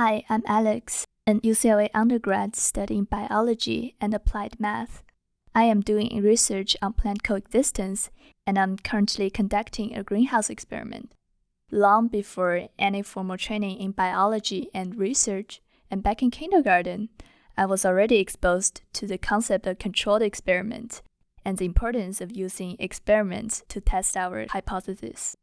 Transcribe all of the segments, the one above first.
Hi, I'm Alex, an UCLA undergrad studying biology and applied math. I am doing research on plant coexistence, and I'm currently conducting a greenhouse experiment. Long before any formal training in biology and research, and back in kindergarten, I was already exposed to the concept of controlled experiment and the importance of using experiments to test our hypothesis.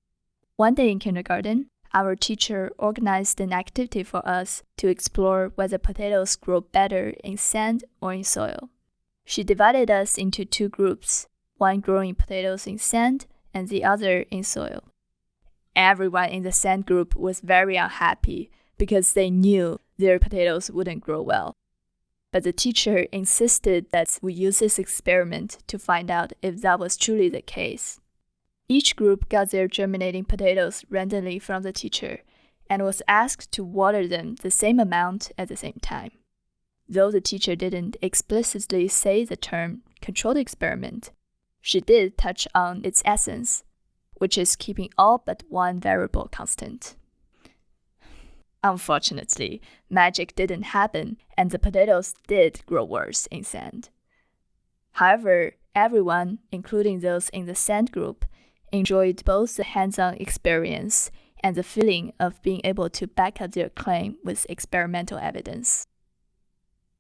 One day in kindergarten, our teacher organized an activity for us to explore whether potatoes grow better in sand or in soil. She divided us into two groups, one growing potatoes in sand and the other in soil. Everyone in the sand group was very unhappy because they knew their potatoes wouldn't grow well. But the teacher insisted that we use this experiment to find out if that was truly the case. Each group got their germinating potatoes randomly from the teacher and was asked to water them the same amount at the same time. Though the teacher didn't explicitly say the term controlled experiment, she did touch on its essence, which is keeping all but one variable constant. Unfortunately, magic didn't happen and the potatoes did grow worse in sand. However, everyone, including those in the sand group, enjoyed both the hands on experience and the feeling of being able to back up their claim with experimental evidence.